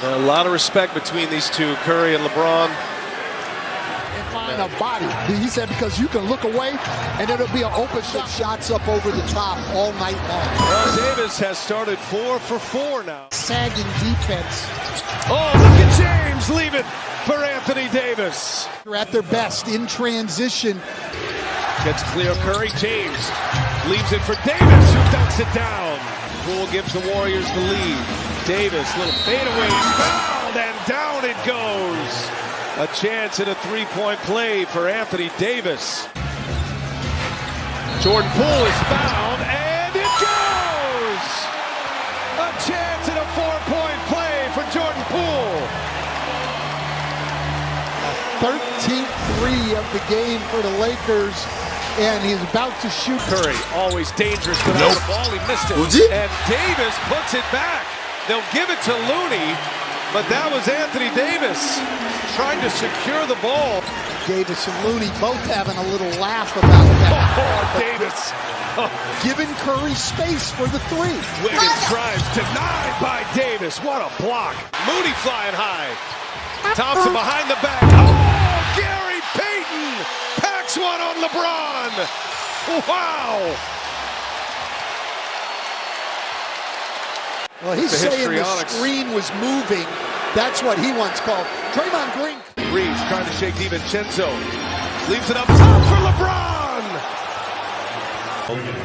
A lot of respect between these two, Curry and LeBron. And find a body. He said because you can look away and it'll be an open shot. Shots up over the top all night long. Well, Davis has started four for four now. Sagging defense. Oh, look at James leave it for Anthony Davis. They're at their best in transition. Gets clear Curry. James leaves it for Davis, who dunks it down. Poole gives the Warriors the lead. Davis, little fadeaway, fouled, and down it goes. A chance at a three-point play for Anthony Davis. Jordan Poole is fouled, and it goes! A chance at a four-point play for Jordan Poole. 13th three of the game for the Lakers, and he's about to shoot. Curry, always dangerous without Nope. the ball. He missed it. It? And Davis puts it back. They'll give it to Looney, but that was Anthony Davis trying to secure the ball. Davis and Looney both having a little laugh about that. Oh, Davis. Giving Curry space for the three. Wiggins drives, denied by Davis. What a block. Mooney flying high. Thompson behind the back. Oh, Gary Payton packs one on LeBron. Wow. Well, he's The saying the screen was moving. That's what he once called. Draymond Green. Reaves trying to shake DiVincenzo. Leaves it up top for LeBron.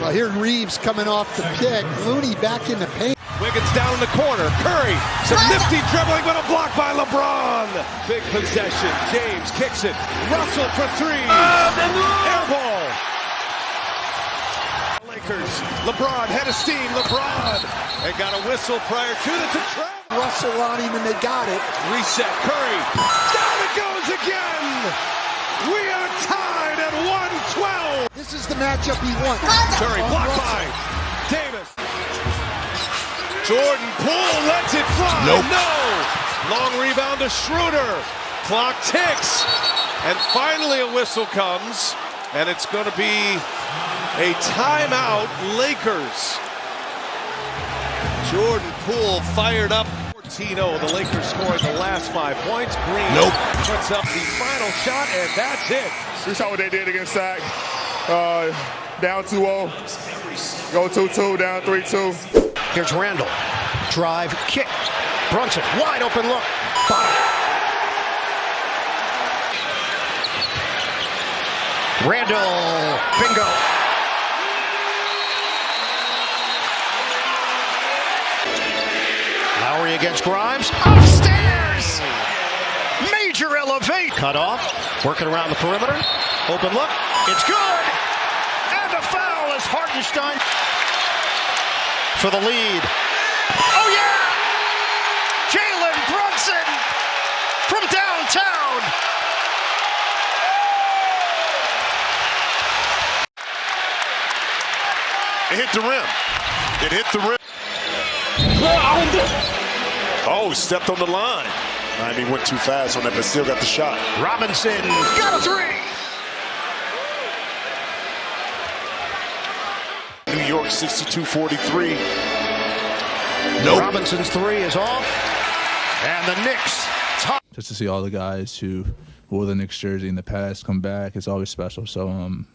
Well, here Reaves coming off the pick. Looney back in the paint. Wiggins down in the corner. Curry, some nifty dribbling, but a block by LeBron. Big possession. James kicks it. Russell for three. Oh, Air ball. Lakers. LeBron head of steam. LeBron. They got a whistle prior to the to trap. Russell on him, and they got it. Reset. Curry. Down it goes again. We are tied at 112. This is the matchup he wants. Curry On blocked Russell. by Davis. Jordan Poole lets it fly. Nope. No. Long rebound to Schroeder. Clock ticks. And finally a whistle comes. And it's going to be a timeout Lakers. Jordan Poole fired up. 14-0. The Lakers scoring the last five points. Green Nope. puts up the final shot, and that's it. We saw what they did against Sac. Uh, down 2-0. Go 2-2, down 3-2. Here's Randle. Drive, kick. Brunson, wide open look. Bottom. Randle, bingo. Lowry against Grimes. Upstairs! Major elevate. Cut off. Working around the perimeter. Open look. It's good. And the foul is Hartenstein for the lead. Oh, yeah! Jalen Brunson from downtown. It hit the rim. It hit the rim. Oh, stepped on the line. I mean, went too fast on that, but still got the shot. Robinson got a three. New York 62-43. Nope. Robinson's three is off. And the Knicks just to see all the guys who wore the Knicks jersey in the past come back, it's always special. So um,